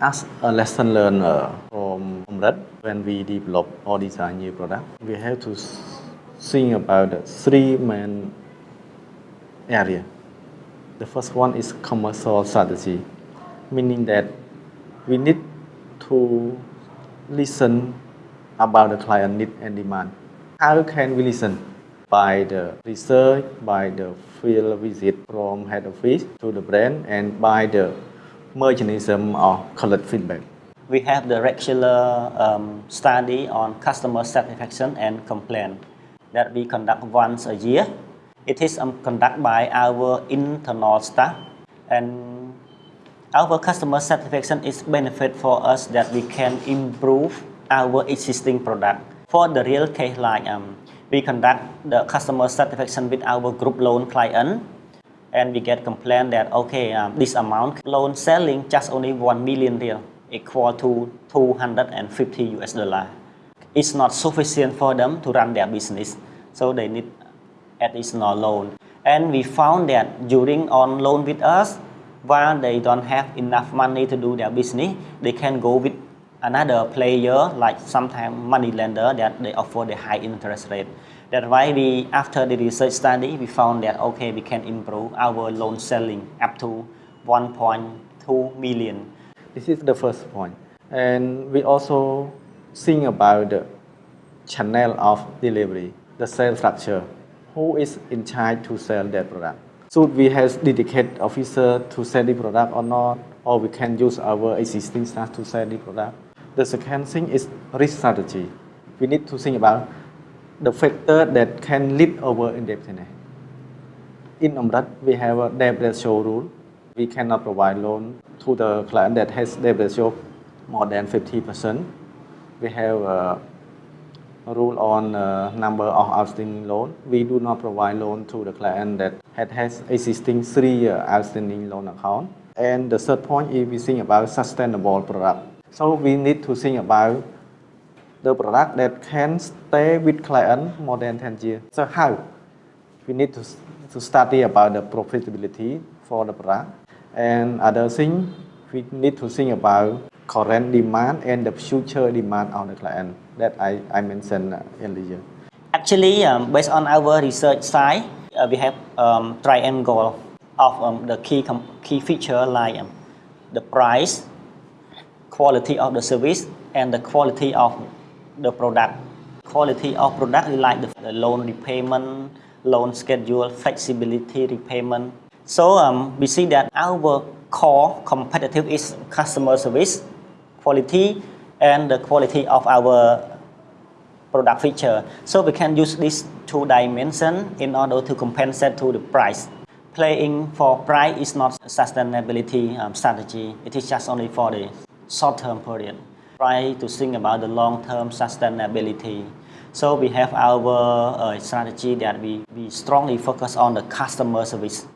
As a lesson learner from Amret, when we develop or design new product, we have to think about three main area. The first one is commercial strategy, meaning that we need to listen about the client need and demand. How can we listen? By the research, by the field visit from head office to the brand, and by the mechanism of collect feedback. We have the regular um, study on customer satisfaction and complaint that we conduct once a year. It is um, conducted by our internal staff and our customer satisfaction is benefit for us that we can improve our existing product. For the real case like um, we conduct the customer satisfaction with our group loan client and we get complaint that okay um, this amount loan selling just only 1 million riel equal to 250 US dollar. It's not sufficient for them to run their business so they need additional loan and we found that during on loan with us while they don't have enough money to do their business they can go with another player like sometimes money lender that they offer the high interest rate. That's why we, after the research study, we found that okay, we can improve our loan selling up to 1.2 million. This is the first point. And we also think about the channel of delivery, the sales structure. Who is in charge to sell that product? Should we have dedicated officer to sell the product or not? Or we can use our existing staff to sell the product? The second thing is risk strategy. We need to think about the factor that can lead over indebtedness. In Amret, we have a debt ratio rule. We cannot provide loan to the client that has debt ratio more than 50%. We have a rule on uh, number of outstanding loan. We do not provide loan to the client that had has existing three-year outstanding loan account. And the third point is we think about sustainable product. So we need to think about the product that can stay with client more than 10 years. So how? We need to, to study about the profitability for the product. And other thing, we need to think about current demand and the future demand of the client that I, I mentioned earlier. Actually, um, based on our research side, uh, we have um, triangle of um, the key, key feature like um, the price, quality of the service and the quality of the product. Quality of product like the, the loan repayment, loan schedule, flexibility repayment. So um, we see that our core competitive is customer service, quality, and the quality of our product feature. So we can use these two dimensions in order to compensate to the price. Playing for price is not sustainability um, strategy. It is just only for the short-term period. Try to think about the long-term sustainability. So we have our uh, strategy that we, we strongly focus on the customer service.